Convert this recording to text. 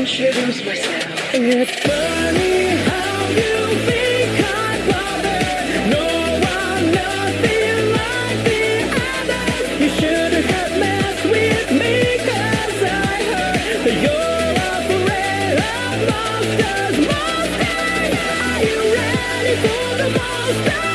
introduce myself. It's funny how you become I'm bothered. No, I'm nothing like the others. You shouldn't have messed with me, cause I heard that you're afraid of monsters. Monsters, are you ready for the monsters?